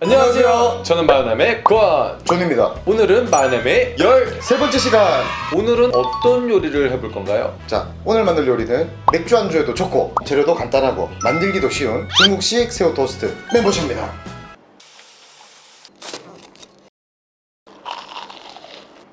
안녕하세요. 저는 마요남의 권. 존입니다. 오늘은 마요남의 13번째 시간. 오늘은 어떤 요리를 해볼 건가요? 자, 오늘 만들 요리는 맥주 안주에도 좋고 재료도 간단하고 만들기도 쉬운 중국식 새우 토스트 멤버십니다.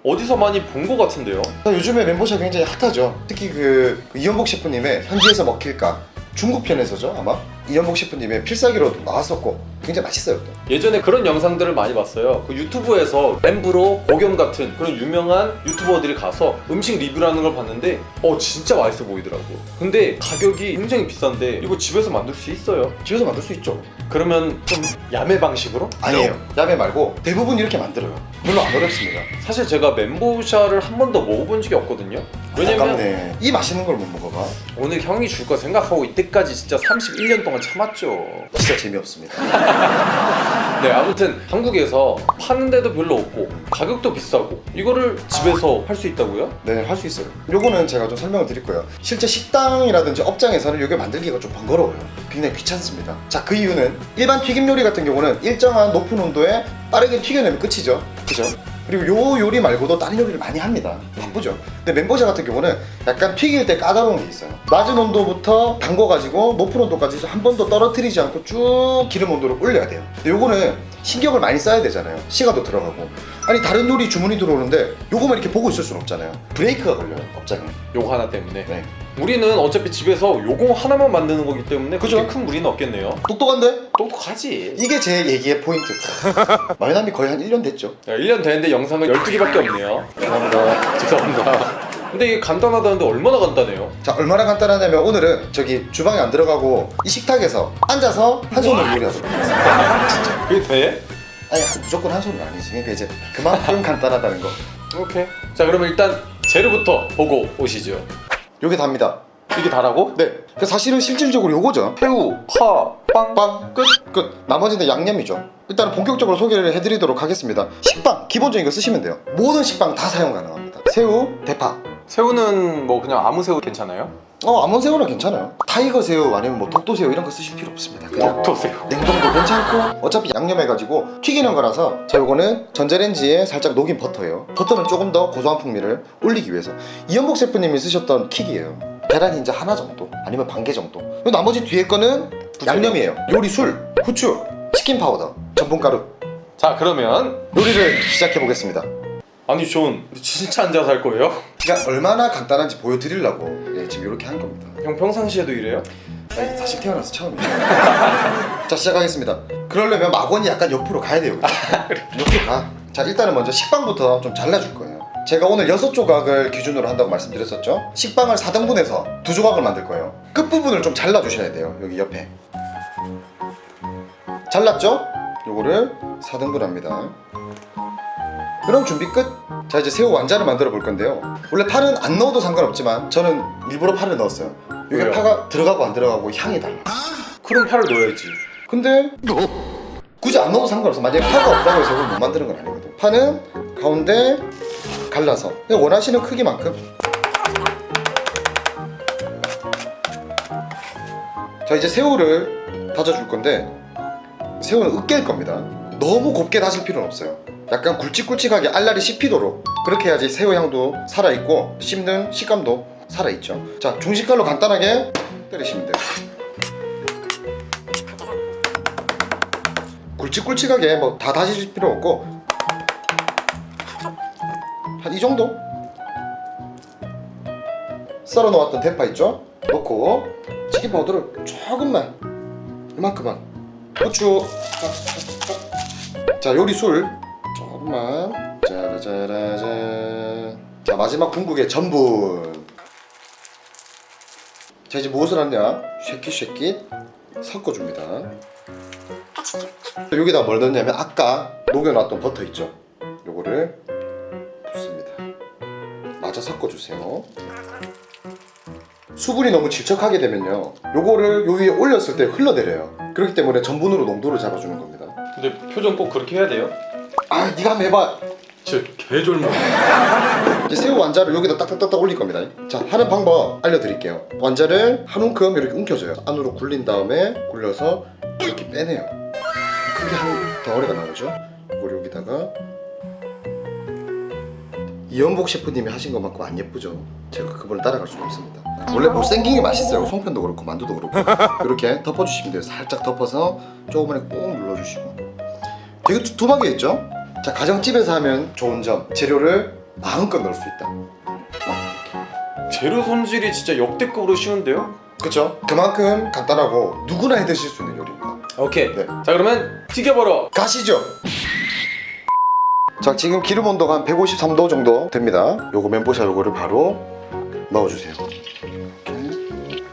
어디서 많이 본 것 같은데요? 자, 요즘에 멤버샵 굉장히 핫하죠. 특히 그, 그 이현복 셰프님의 현지에서 먹힐까 중국 편에서죠 아마 이현복 셰프님의 필살기로도 나왔었고 굉장히 맛있어요 또. 예전에 그런 영상들을 많이 봤어요. 그 유튜브에서 엠브로, 보겸 같은 그런 유명한 유튜버들이 가서 음식 리뷰라는 걸 봤는데 어 진짜 맛있어 보이더라고. 근데 가격이 굉장히 비싼데 이거 집에서 만들 수 있어요. 집에서 만들 수 있죠. 그러면 좀 야매 방식으로? 아니에요. 야매 말고 대부분 이렇게 만들어요. 물론 안 어렵습니다. 사실 제가 멘보샤를 한 번도 먹어본 적이 없거든요. 왜냐면 아깝네. 이 맛있는 걸 못 먹어봐. 오늘 형이 줄 거 생각하고 이때까지 진짜 31년 동안 참았죠. 진짜 재미없습니다. 네, 아무튼 한국에서 파는데도 별로 없고 가격도 비싸고 이거를 집에서 할 수 있다고요? 네, 할 수 있어요. 요거는 제가 좀 설명을 드릴 거예요. 실제 식당이라든지 업장에서는 이게 만들기가 좀 번거로워요. 굉장히 귀찮습니다. 자, 그 이유는 일반 튀김 요리 같은 경우는 일정한 높은 온도에 빠르게 튀겨내면 끝이죠. 그죠? 그리고 요 요리 말고도 다른 요리를 많이 합니다. 바쁘죠. 근데 멤버샤 같은 경우는 약간 튀길 때 까다로운 게 있어요. 낮은 온도부터 담궈가지고 높은 온도까지 한 번도 떨어뜨리지 않고 쭉 기름 온도를 올려야 돼요. 근데 요거는 신경을 많이 써야 되잖아요. 시간도 들어가고. 아니 다른 요리 주문이 들어오는데 요거만 이렇게 보고 있을 수는 없잖아요. 브레이크가 걸려요. 업장에. 요거 하나 때문에 네. 우리는 어차피 집에서 요거 하나만 만드는 거기 때문에 그렇게 그죠? 큰 무리는 없겠네요 똑똑한데? 똑똑하지 이게 제 얘기의 포인트. 마요남이 거의 한 1년 됐죠. 야, 1년 됐는데 영상은 12개밖에 없네요 감사합니다. 죄송합니다 근데 이게 간단하다는데 얼마나 간단해요? 자 얼마나 간단하냐면 오늘은 저기 주방에 안 들어가고 이 식탁에서 앉아서 한 손으로 요리하도록 하겠습니다. 그게 돼? 아니 한- 무조건 한 손은 아니지. 그러니까 이제 그만큼 간단하다는 거. 오케이 자 그러면 일단 재료부터 보고 오시죠 요게 답니다. 이게 다라고? 네. 그 사실은 실질적으로 요거죠. 새우, 파, 빵, 빵 끝. 끝. 나머지는 양념이죠. 일단은 본격적으로 소개를 해드리도록 하겠습니다. 식빵 기본적인 거 쓰시면 돼요. 모든 식빵 다 사용 가능합니다. 새우, 대파. 새우는 뭐 그냥 아무 새우 괜찮아요? 어 아무 새우나 괜찮아요. 타이거 새우 아니면 뭐 독도 새우 이런 거 쓰실 필요 없습니다. 그냥 독도 새우. 냉동도 괜찮고 어차피 양념해가지고 튀기는 거라서 자 요거는 전자레인지에 살짝 녹인 버터예요. 버터는 조금 더 고소한 풍미를 올리기 위해서. 이연복 셰프님이 쓰셨던 킥이에요. 계란 흰자 하나 정도? 아니면 반 개 정도? 그리고 나머지 뒤에 거는 양념이에요. 요리 술, 후추, 치킨 파우더, 전분가루. 자 그러면 요리를 시작해 보겠습니다 아니 존 진짜 앉아서 할 거예요? 그러니까 얼마나 간단한지 보여드리려고. 예, 지금 이렇게 한 겁니다. 형 평상시에도 이래요? 아니, 사실 태어나서 처음이에요. 자 시작하겠습니다. 그러려면 막원이 약간 옆으로 가야 돼요. 옆으로 가자 일단은 먼저 식빵부터 좀 잘라줄 거예요. 제가 오늘 6조각을 기준으로 한다고 말씀드렸었죠? 식빵을 4등분해서 2조각을 만들 거예요. 끝부분을 좀 잘라주셔야 돼요 여기 옆에. 잘랐죠? 요거를 4등분 합니다 그럼 준비 끝! 자 이제 새우 완자를 만들어 볼 건데요. 원래 파는 안 넣어도 상관없지만 저는 일부러 파를 넣었어요. 이게 왜요? 파가 들어가고 안 들어가고 향이 달라. 그럼 파를 넣어야지. 근데 굳이 안 넣어도 상관없어. 만약에 파가 없다고 해서 못 만드는 건 아니거든. 파는 가운데 갈라서. 원하시는 크기만큼. 자 이제 새우를 다져줄 건데 새우는 으깰 겁니다. 너무 곱게 다질 필요는 없어요 약간 굵직굵직하게 알알이 씹히도록 그렇게 해야지 새우 향도 살아있고 씹는 식감도 살아있죠. 자 중식칼로 간단하게 때리시면 돼요. 굵직굵직하게 뭐 다 다지실 필요 없고 한 이 정도? 썰어 놓았던 대파 있죠? 넣고 치킨 파우더를 조금만 이만큼만. 후추. 자 요리 술 조금만 짜라짜라짠 자 마지막 궁극의 전분 자 이제 무엇을 하냐? 쉐킷쉐킷 섞어줍니다. 여기다 뭘 넣냐면 아까 녹여놨던 버터 있죠? 요거를 붓습니다. 마저 섞어주세요. 수분이 너무 질척하게 되면요 요거를 요 위에 올렸을 때 흘러내려요. 그렇기 때문에 전분으로 농도를 잡아주는 겁니다. 근데 표정 꼭 그렇게 해야 돼요? 아 네가 한번 해봐 진짜 개졸모. 이제 새우 완자를 여기다 딱딱딱딱 올릴 겁니다. 자, 하는 방법 알려드릴게요. 완자를 한 움큼 이렇게 움켜줘요. 안으로 굴린 다음에 굴려서 이렇게 빼내요. 크게 한 덩어리가 나오죠. 이걸 여기다가 이연복 셰프님이 하신 것만큼 안 예쁘죠. 제가 그분을 따라갈 수가 없습니다. 원래 못생긴 게 맛있어요. 송편도 그렇고 만두도 그렇고 이렇게 덮어주시면 돼요. 살짝 덮어서 조금만 꾹 눌러주시고 되게 두툼하게 있죠? 자 가정집에서 하면 좋은 점 재료를 마음껏 넣을 수 있다. 재료 손질이 진짜 역대급으로 쉬운데요? 그렇죠? 그만큼 간단하고 누구나 해 드실 수 있는 요리입니다. 오케이. 네. 자 그러면 튀겨보러 가시죠. 자 지금 기름 온도가 한 153도 정도 됩니다. 요거 멘보샤 요거를 바로 넣어주세요. 이렇게.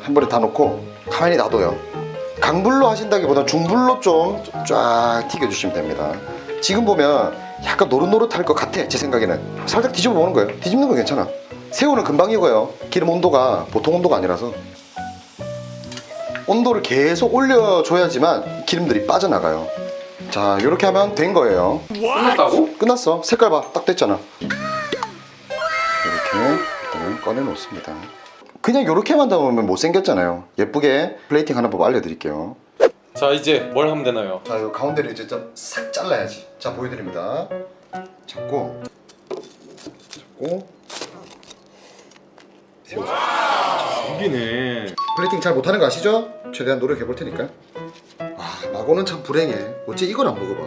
한 번에 다 넣고 가만히 놔둬요. 강불로 하신다기보다 중불로 좀 쫙 튀겨주시면 됩니다. 지금 보면 약간 노릇노릇할 것 같아 제 생각에는 살짝 뒤집어 보는 거예요. 뒤집는 건 괜찮아. 새우는 금방 익어요. 기름 온도가 보통 온도가 아니라서 온도를 계속 올려줘야지만 기름들이 빠져나가요. 자, 이렇게 하면 된 거예요. 끝났다고? 끝났어. 색깔 봐. 딱 됐잖아. 이렇게 일단은 꺼내놓습니다. 그냥 이렇게만 담으면 못생겼잖아요. 예쁘게 플레이팅 하는 법 알려드릴게요. 자 이제 뭘 하면 되나요? 자, 이 가운데를 이제 좀 싹 잘라야지. 자, 보여드립니다. 잡고, 잡고, 여기네. 플레이팅 잘 못하는 거 아시죠? 최대한 노력해 볼 테니까. 아, 마고는 참 불행해. 어째 이걸 안 먹어봐.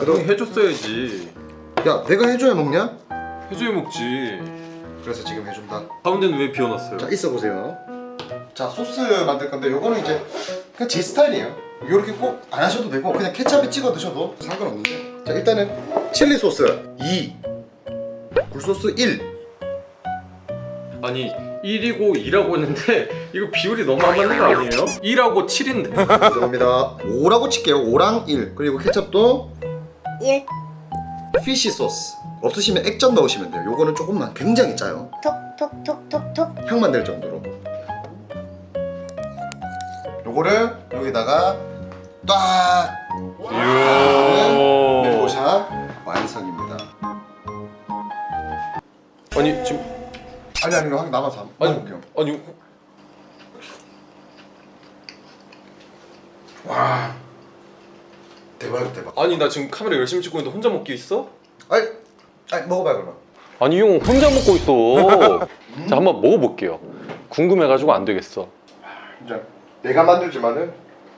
아, 너, 해줬어야지. 야, 내가 해줘야 먹냐? 해줘야 먹지. 그래서 지금 해준다. 가운데는 왜 비워놨어요? 자, 있어 보세요. 자, 소스 만들 건데 요거는 이제 그냥 제 스타일이에요. 이렇게 꼭 안 하셔도 되고 그냥 케찹에 찍어 드셔도 상관없는데. 자, 일단은 칠리 소스 2, 굴소스 1. 아니 1이고 2라고 했는데 이거 비율이 너무 안 맞는 거 아니에요? 2라고 7인데. 죄송합니다. 5라고 칠게요. 5랑 1. 그리고 케찹도 1 피쉬 소스. 없으시면 액젓 넣으시면 돼요. 요거는 조금만 굉장히 짜요. 톡톡톡톡톡 향만 낼 정도로. 요거를 여기다가 딱 이야. 멘보샤 완성입니다. 아니 지금 아니 아니 한 남아서 한번 아니 먹어볼게요. 아니 와 대박 대박. 아니 나 지금 카메라 열심히 찍고 있는데 혼자 먹기 있어? 아니 아니 먹어봐요 그러면. 아니 형 혼자 먹고 있어. 자 한번 먹어볼게요. 궁금해가지고 안 되겠어. 진짜 내가 만들지만은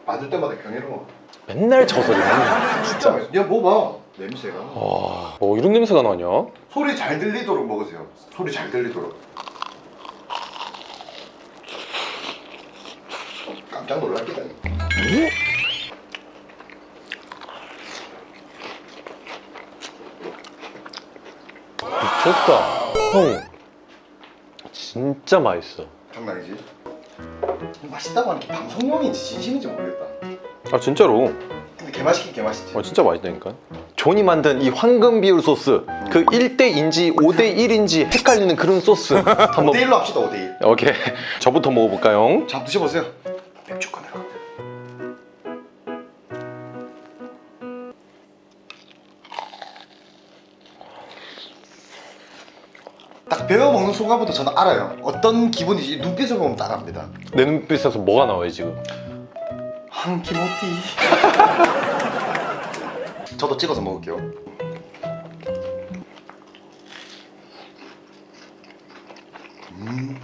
만들 때마다 경이로워. 맨날 저 소리만. 진짜 맛있어. 야 먹어봐 냄새가. 와, 뭐 이런 냄새가 나냐? 소리 잘 들리도록 먹으세요. 소리 잘 들리도록. 깜짝 놀랐겠다니. 미쳤다. 형, 진짜 맛있어. 장난이지? 맛있다고 하는 게 방송용인지 진심인지 모르겠다. 아 진짜로? 근데 개 맛있긴 개 맛있지. 아 진짜 맛있다니까. 존이 만든 이 황금 비율 소스. 그 1대2인지 5대1인지 헷갈리는 그런 소스. 한번 5대 1로 합시다 5대 1. 오케이. 저부터 먹어볼까요? 자, 드셔보세요. 배워 먹는 순간부터 저는 알아요. 어떤 기분인지 눈빛을 보면 딱 압니다. 내 눈빛에서 뭐가 나와요 지금? 한키모티. 저도 찍어서 먹을게요. 음,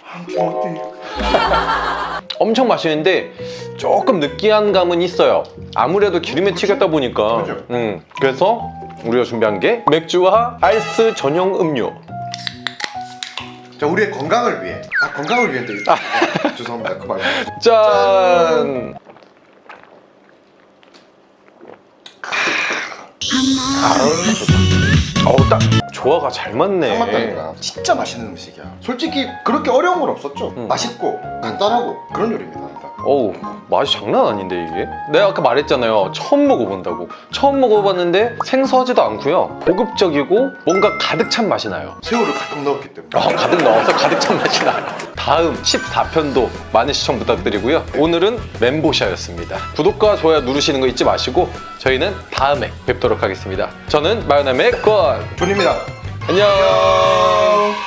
한키모티. 엄청 맛있는데 조금 느끼한 감은 있어요. 아무래도 기름에 튀겼다 보니까. 음, 그래서 우리가 준비한 게 맥주와 아이스 전용 음료. 자, 우리의 건강을 위해. 아, 건강을 위해 또. 아. 죄송합니다. 그 말. 짠! 어 우딱 조화가 잘딱 맞네. 맞다니까. 진짜 맛있는 음식이야. 솔직히 그렇게 어려운 건 없었죠. 음. 맛있고 간단하고 그런 요리입니다. 어우 맛이 장난 아닌데 이게? 내가 아까 말했잖아요 처음 먹어본다고 처음 먹어봤는데 생소하지도 않고요 고급적이고 뭔가 가득 찬 맛이 나요 새우를 가끔 넣었기 때문에. 어, 가득 넣어서 가득 찬 맛이 나요 다음 14편도 많은 시청 부탁드리고요. 오늘은 멘보샤였습니다. 구독과 좋아요 누르시는 거 잊지 마시고 저희는 다음에 뵙도록 하겠습니다. 저는 마요남의 권 존입니다. 안녕.